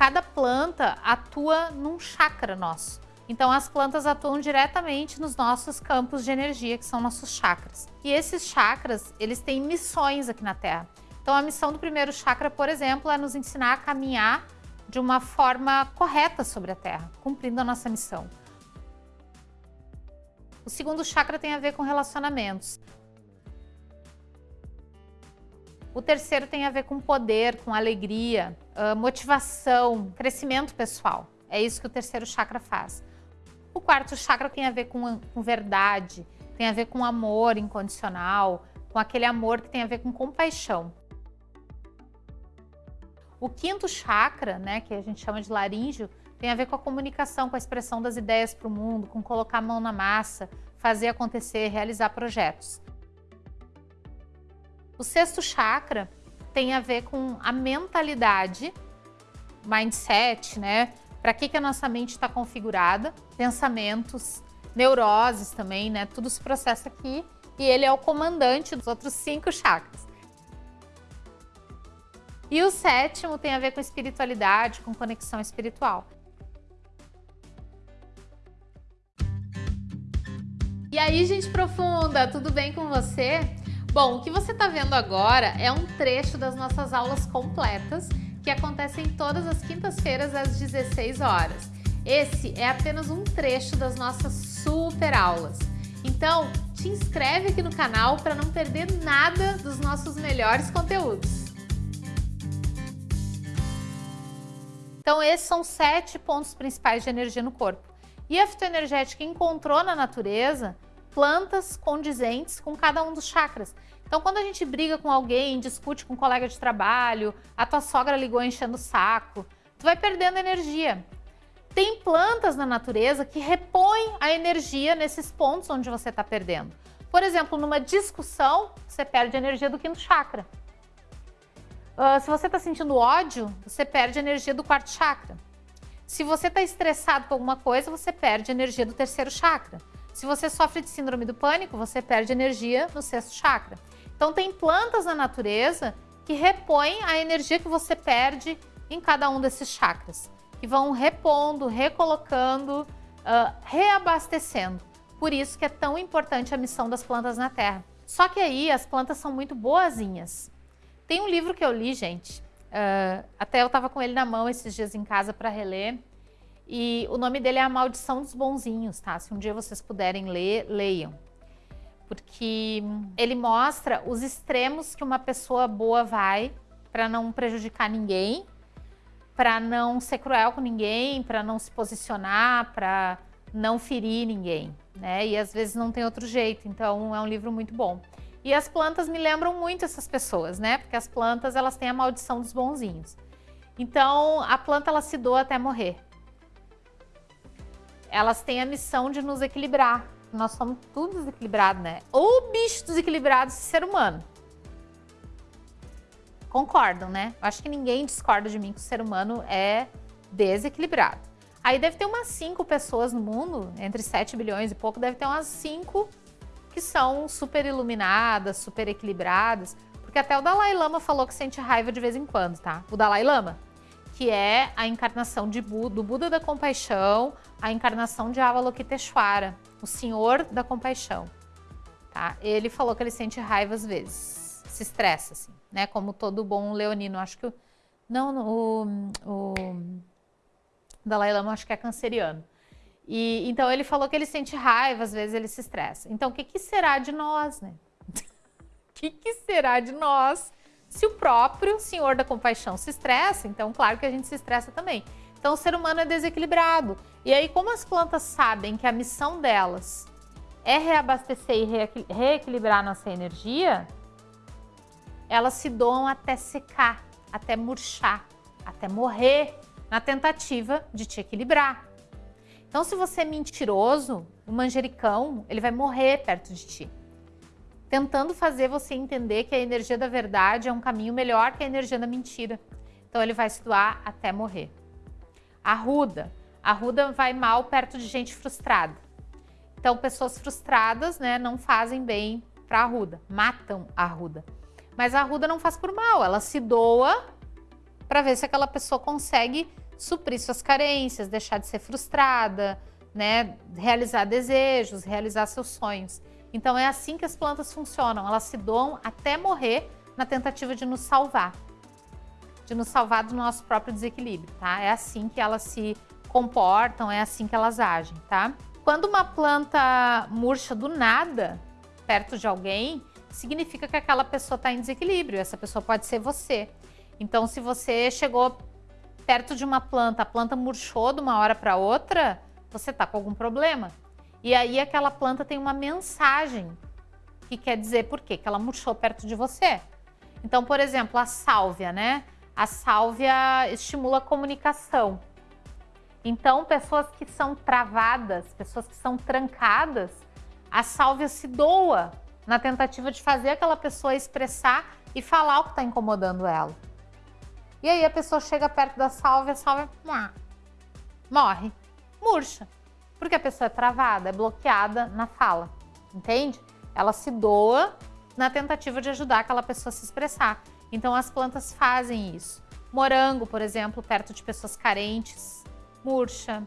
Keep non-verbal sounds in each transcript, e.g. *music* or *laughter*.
cada planta atua num chakra nosso. Então as plantas atuam diretamente nos nossos campos de energia, que são nossos chakras. E esses chakras, eles têm missões aqui na Terra. Então a missão do primeiro chakra, por exemplo, é nos ensinar a caminhar de uma forma correta sobre a Terra, cumprindo a nossa missão. O segundo chakra tem a ver com relacionamentos. O terceiro tem a ver com poder, com alegria, motivação, crescimento pessoal. É isso que o terceiro chakra faz. O quarto chakra tem a ver com, com verdade, tem a ver com amor incondicional, com aquele amor que tem a ver com compaixão. O quinto chakra, né, que a gente chama de laríngeo, tem a ver com a comunicação, com a expressão das ideias para o mundo, com colocar a mão na massa, fazer acontecer, realizar projetos. O sexto chakra tem a ver com a mentalidade, mindset, né? Para que, que a nossa mente está configurada, pensamentos, neuroses também, né? Tudo se processa aqui e ele é o comandante dos outros cinco chakras. E o sétimo tem a ver com espiritualidade, com conexão espiritual. E aí, gente profunda, tudo bem com você? Bom, o que você está vendo agora é um trecho das nossas aulas completas que acontecem todas as quintas-feiras às 16 horas. Esse é apenas um trecho das nossas super aulas. Então, te inscreve aqui no canal para não perder nada dos nossos melhores conteúdos. Então, esses são sete pontos principais de energia no corpo. E a fitoenergética encontrou na natureza plantas condizentes com cada um dos chakras. Então, quando a gente briga com alguém, discute com um colega de trabalho, a tua sogra ligou enchendo o saco, tu vai perdendo energia. Tem plantas na natureza que repõem a energia nesses pontos onde você está perdendo. Por exemplo, numa discussão, você perde energia do quinto chakra. Uh, se você está sentindo ódio, você perde energia do quarto chakra. Se você está estressado com alguma coisa, você perde energia do terceiro chakra. Se você sofre de síndrome do pânico, você perde energia no sexto chakra. Então tem plantas na natureza que repõem a energia que você perde em cada um desses chakras, que vão repondo, recolocando, uh, reabastecendo. Por isso que é tão importante a missão das plantas na Terra. Só que aí as plantas são muito boazinhas. Tem um livro que eu li, gente, uh, até eu estava com ele na mão esses dias em casa para reler, e o nome dele é A Maldição dos Bonzinhos, tá? Se um dia vocês puderem ler, leiam porque ele mostra os extremos que uma pessoa boa vai para não prejudicar ninguém, para não ser cruel com ninguém, para não se posicionar, para não ferir ninguém, né? E às vezes não tem outro jeito, então é um livro muito bom. E as plantas me lembram muito essas pessoas, né? Porque as plantas, elas têm a maldição dos bonzinhos. Então, a planta, ela se doa até morrer. Elas têm a missão de nos equilibrar, nós somos tudo desequilibrado, né? Ou bicho desequilibrado, ser humano. Concordam, né? Acho que ninguém discorda de mim que o ser humano é desequilibrado. Aí deve ter umas 5 pessoas no mundo, entre 7 bilhões e pouco, deve ter umas 5 que são super iluminadas, super equilibradas, porque até o Dalai Lama falou que sente raiva de vez em quando, tá? O Dalai Lama, que é a encarnação Buda, do Buda da compaixão, a encarnação de Avalokiteshvara, o senhor da compaixão. Tá? Ele falou que ele sente raiva às vezes, se estressa, assim, né? Como todo bom leonino. Acho que o, não, o, o Dalai Lama acho que é canceriano. E, então ele falou que ele sente raiva, às vezes ele se estressa. Então o que, que será de nós, né? *laughs* O que, que será de nós se o próprio senhor da compaixão se estressa? Então claro que a gente se estressa também. Então o ser humano é desequilibrado. E aí, como as plantas sabem que a missão delas é reabastecer e reequilibrar nossa energia, elas se doam até secar, até murchar, até morrer na tentativa de te equilibrar. Então, se você é mentiroso, o manjericão, ele vai morrer perto de ti, tentando fazer você entender que a energia da verdade é um caminho melhor que a energia da mentira. Então, ele vai se doar até morrer. A ruda, a ruda vai mal perto de gente frustrada. Então, pessoas frustradas né, não fazem bem para a ruda, matam a ruda. Mas a ruda não faz por mal, ela se doa para ver se aquela pessoa consegue suprir suas carências, deixar de ser frustrada, né, realizar desejos, realizar seus sonhos. Então é assim que as plantas funcionam, elas se doam até morrer na tentativa de nos salvar, de nos salvar do nosso próprio desequilíbrio, tá? É assim que elas se comportam, é assim que elas agem, tá? Quando uma planta murcha do nada, perto de alguém, significa que aquela pessoa está em desequilíbrio, essa pessoa pode ser você. Então, se você chegou perto de uma planta, a planta murchou de uma hora para outra, você está com algum problema. E aí aquela planta tem uma mensagem que quer dizer por quê? Que ela murchou perto de você. Então, por exemplo, a sálvia, né? A sálvia estimula a comunicação. Então, pessoas que são travadas, pessoas que são trancadas, a sálvia se doa na tentativa de fazer aquela pessoa expressar e falar o que está incomodando ela. E aí a pessoa chega perto da sálvia, a sálvia morre, murcha. Porque a pessoa é travada, é bloqueada na fala, entende? Ela se doa na tentativa de ajudar aquela pessoa a se expressar. Então as plantas fazem isso. Morango, por exemplo, perto de pessoas carentes, murcha,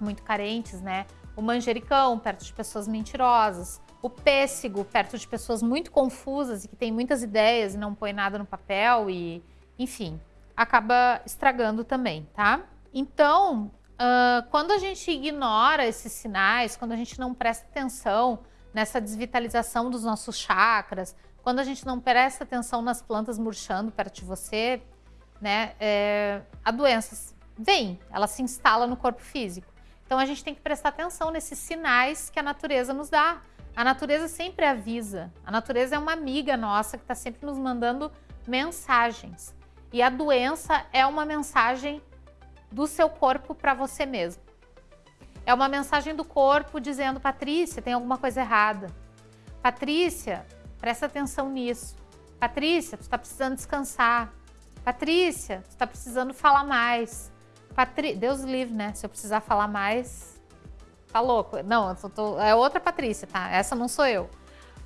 muito carentes, né? O manjericão, perto de pessoas mentirosas. O pêssego, perto de pessoas muito confusas e que têm muitas ideias e não põe nada no papel e, enfim, acaba estragando também, tá? Então, uh, quando a gente ignora esses sinais, quando a gente não presta atenção nessa desvitalização dos nossos chakras, quando a gente não presta atenção nas plantas murchando perto de você, né, é, a doença vem, ela se instala no corpo físico. Então a gente tem que prestar atenção nesses sinais que a natureza nos dá. A natureza sempre avisa. A natureza é uma amiga nossa que está sempre nos mandando mensagens. E a doença é uma mensagem do seu corpo para você mesmo. É uma mensagem do corpo dizendo, Patrícia, tem alguma coisa errada. Patrícia, presta atenção nisso. Patrícia, tu está precisando descansar. Patrícia, tu está precisando falar mais. Patri... Deus livre, né? Se eu precisar falar mais, tá louco. Não, tô... é outra Patrícia, tá? Essa não sou eu.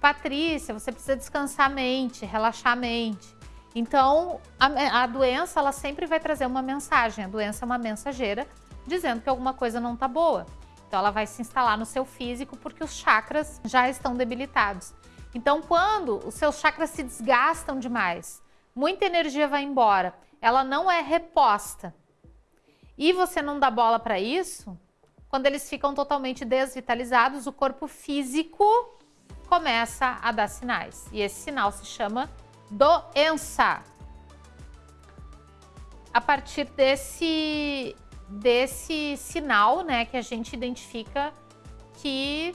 Patrícia, você precisa descansar a mente, relaxar a mente. Então, a, a doença, ela sempre vai trazer uma mensagem. A doença é uma mensageira dizendo que alguma coisa não tá boa. Então, ela vai se instalar no seu físico porque os chakras já estão debilitados. Então, quando os seus chakras se desgastam demais, muita energia vai embora, ela não é reposta e você não dá bola para isso, quando eles ficam totalmente desvitalizados, o corpo físico começa a dar sinais. E esse sinal se chama doença. A partir desse, desse sinal, né, que a gente identifica que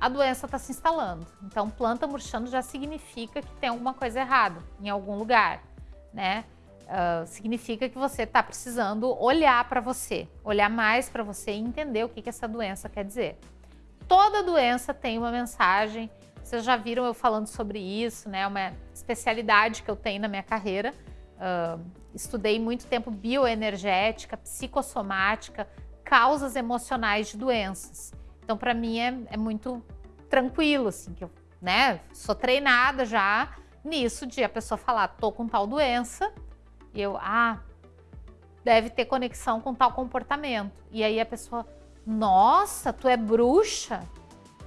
a doença está se instalando. Então, planta murchando já significa que tem alguma coisa errada em algum lugar, né? Uh, significa que você está precisando olhar para você, olhar mais para você e entender o que, que essa doença quer dizer. Toda doença tem uma mensagem, vocês já viram eu falando sobre isso, né? Uma especialidade que eu tenho na minha carreira. Uh, estudei muito tempo bioenergética, psicossomática, causas emocionais de doenças. Então, para mim é, é, muito tranquilo, assim, que eu né, sou treinada já nisso de a pessoa falar, tô com tal doença, e eu, ah, deve ter conexão com tal comportamento. E aí a pessoa, nossa, tu é bruxa?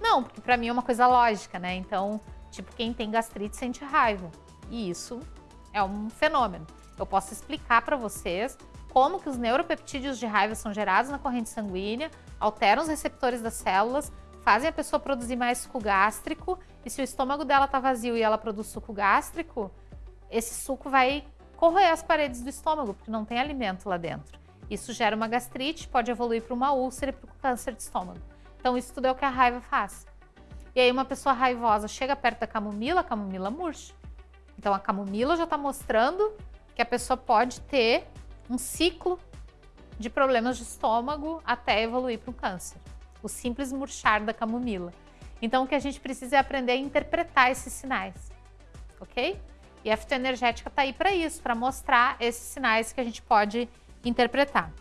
Não, porque para mim é uma coisa lógica, né? Então, tipo, quem tem gastrite sente raiva. E isso é um fenômeno. Eu posso explicar para vocês como que os neuropeptídeos de raiva são gerados na corrente sanguínea, alteram os receptores das células, fazem a pessoa produzir mais suco gástrico, e se o estômago dela tá vazio e ela produz suco gástrico, esse suco vai corroer as paredes do estômago, porque não tem alimento lá dentro. Isso gera uma gastrite, pode evoluir para uma úlcera e para o câncer de estômago. Então, isso tudo é o que a raiva faz. E aí, uma pessoa raivosa chega perto da camomila, a camomila murcha. Então, a camomila já está mostrando que a pessoa pode ter um ciclo de problemas de estômago até evoluir para um câncer. O simples murchar da camomila. Então, o que a gente precisa é aprender a interpretar esses sinais, ok? E a fitoenergética está aí para isso, para mostrar esses sinais que a gente pode interpretar.